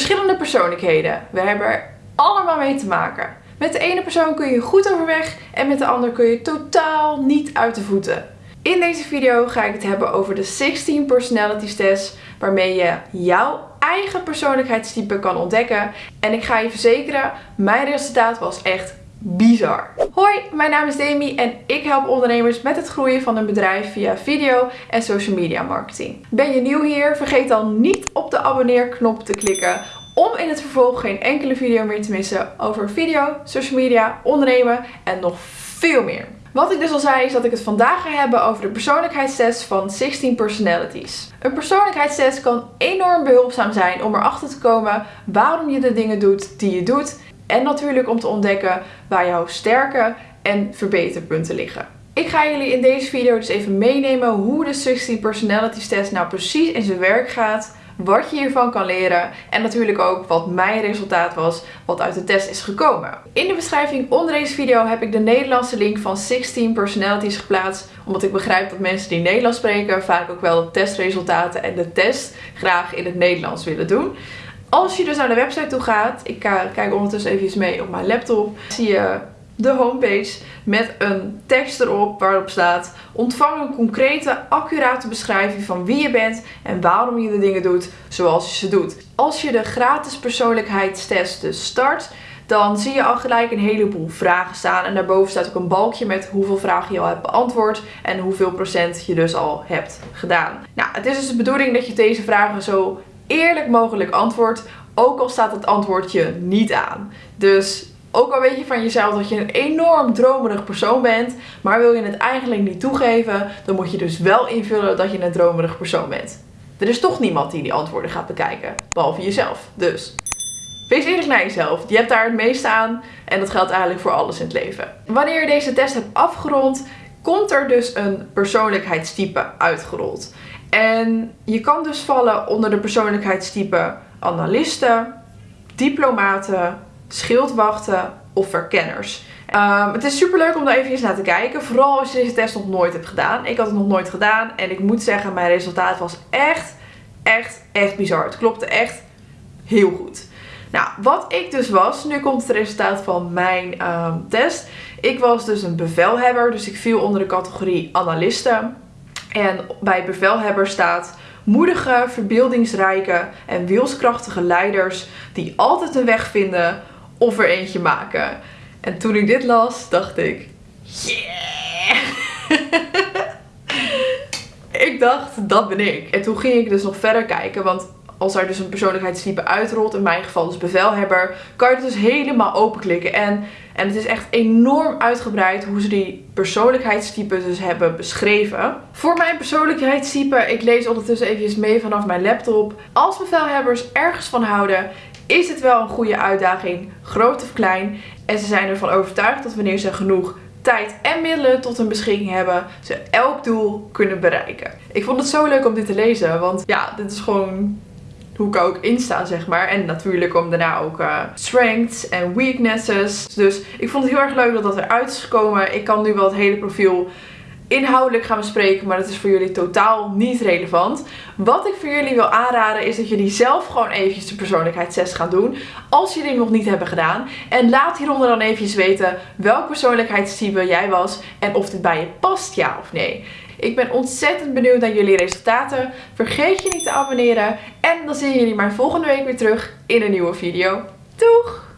Verschillende persoonlijkheden. We hebben er allemaal mee te maken. Met de ene persoon kun je goed overweg en met de ander kun je totaal niet uit de voeten. In deze video ga ik het hebben over de 16 personalities test waarmee je jouw eigen persoonlijkheidstype kan ontdekken. En ik ga je verzekeren, mijn resultaat was echt bizar. Hoi, mijn naam is Demi en ik help ondernemers met het groeien van hun bedrijf via video en social media marketing. Ben je nieuw hier? Vergeet dan niet op de abonneerknop te klikken om in het vervolg geen enkele video meer te missen over video, social media, ondernemen en nog veel meer. Wat ik dus al zei is dat ik het vandaag ga hebben over de persoonlijkheidstest van 16 personalities. Een persoonlijkheidstest kan enorm behulpzaam zijn om erachter te komen waarom je de dingen doet die je doet en natuurlijk om te ontdekken waar jouw sterke en verbeterpunten liggen. Ik ga jullie in deze video dus even meenemen hoe de 16 Personalities Test nou precies in zijn werk gaat. Wat je hiervan kan leren en natuurlijk ook wat mijn resultaat was wat uit de test is gekomen. In de beschrijving onder deze video heb ik de Nederlandse link van 16 Personalities geplaatst. Omdat ik begrijp dat mensen die Nederlands spreken vaak ook wel de testresultaten en de test graag in het Nederlands willen doen. Als je dus naar de website toe gaat, ik kijk ondertussen even mee op mijn laptop, zie je de homepage met een tekst erop waarop staat ontvang een concrete, accurate beschrijving van wie je bent en waarom je de dingen doet zoals je ze doet. Als je de gratis persoonlijkheidstest dus start, dan zie je al gelijk een heleboel vragen staan. En daarboven staat ook een balkje met hoeveel vragen je al hebt beantwoord en hoeveel procent je dus al hebt gedaan. Nou, het is dus de bedoeling dat je deze vragen zo eerlijk mogelijk antwoord. Ook al staat het antwoordje niet aan. Dus ook al weet je van jezelf dat je een enorm dromerig persoon bent, maar wil je het eigenlijk niet toegeven, dan moet je dus wel invullen dat je een dromerig persoon bent. Er is toch niemand die die antwoorden gaat bekijken, behalve jezelf. Dus wees eerlijk naar jezelf. Je hebt daar het meeste aan en dat geldt eigenlijk voor alles in het leven. Wanneer je deze test hebt afgerond, komt er dus een persoonlijkheidstype uitgerold. En je kan dus vallen onder de persoonlijkheidstype analisten, diplomaten, schildwachten of verkenners. Um, het is super leuk om daar even naar te kijken. Vooral als je deze test nog nooit hebt gedaan. Ik had het nog nooit gedaan. En ik moet zeggen, mijn resultaat was echt, echt, echt bizar. Het klopte echt heel goed. Nou, wat ik dus was, nu komt het resultaat van mijn um, test. Ik was dus een bevelhebber, dus ik viel onder de categorie analisten. En bij bevelhebber staat moedige, verbeeldingsrijke en wilskrachtige leiders die altijd een weg vinden of er eentje maken. En toen ik dit las, dacht ik, yeah! ik dacht, dat ben ik. En toen ging ik dus nog verder kijken, want als er dus een persoonlijkheidstype uitrolt, in mijn geval dus bevelhebber, kan je het dus helemaal openklikken. En, en het is echt enorm uitgebreid hoe ze die persoonlijkheidstypes dus hebben beschreven. Voor mijn persoonlijkheidstype, ik lees ondertussen even mee vanaf mijn laptop. Als bevelhebbers ergens van houden, is het wel een goede uitdaging, groot of klein. En ze zijn ervan overtuigd dat wanneer ze genoeg tijd en middelen tot hun beschikking hebben, ze elk doel kunnen bereiken. Ik vond het zo leuk om dit te lezen, want ja, dit is gewoon hoe ik ook insta, zeg maar. En natuurlijk komen daarna ook uh, strengths en weaknesses. Dus ik vond het heel erg leuk dat dat eruit is gekomen. Ik kan nu wel het hele profiel inhoudelijk gaan bespreken, maar dat is voor jullie totaal niet relevant. Wat ik voor jullie wil aanraden is dat jullie zelf gewoon eventjes de persoonlijkheidstest gaan doen, als jullie nog niet hebben gedaan. En laat hieronder dan eventjes weten welk persoonlijkheidstype jij was en of dit bij je past, ja of nee. Ik ben ontzettend benieuwd naar jullie resultaten. Vergeet je niet te abonneren. En dan zien jullie mij volgende week weer terug in een nieuwe video. Doeg!